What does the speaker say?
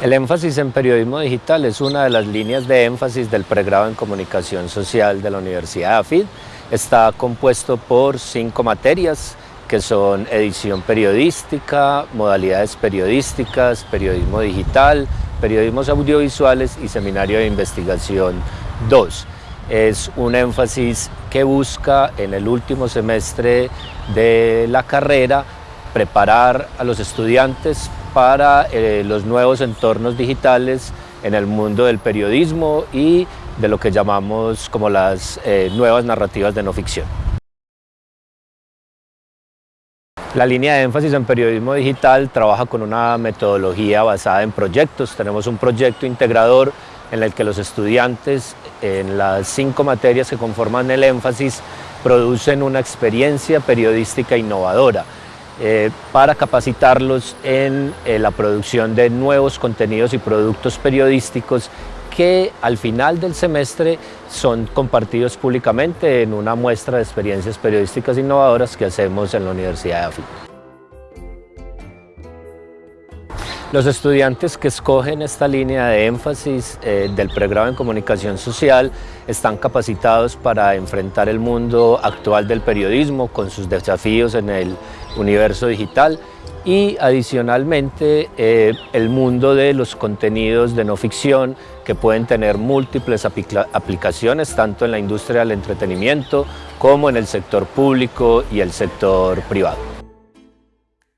El énfasis en periodismo digital es una de las líneas de énfasis del pregrado en comunicación social de la Universidad AFID. Está compuesto por cinco materias que son edición periodística, modalidades periodísticas, periodismo digital, periodismos audiovisuales y seminario de investigación 2. Es un énfasis que busca en el último semestre de la carrera preparar a los estudiantes para eh, los nuevos entornos digitales en el mundo del periodismo y de lo que llamamos como las eh, nuevas narrativas de no ficción. La línea de énfasis en periodismo digital trabaja con una metodología basada en proyectos. Tenemos un proyecto integrador en el que los estudiantes en las cinco materias que conforman el énfasis producen una experiencia periodística innovadora eh, para capacitarlos en eh, la producción de nuevos contenidos y productos periodísticos que al final del semestre son compartidos públicamente en una muestra de experiencias periodísticas innovadoras que hacemos en la Universidad de África. Los estudiantes que escogen esta línea de énfasis eh, del pregrado en comunicación social están capacitados para enfrentar el mundo actual del periodismo con sus desafíos en el universo digital y adicionalmente eh, el mundo de los contenidos de no ficción que pueden tener múltiples aplicaciones tanto en la industria del entretenimiento como en el sector público y el sector privado.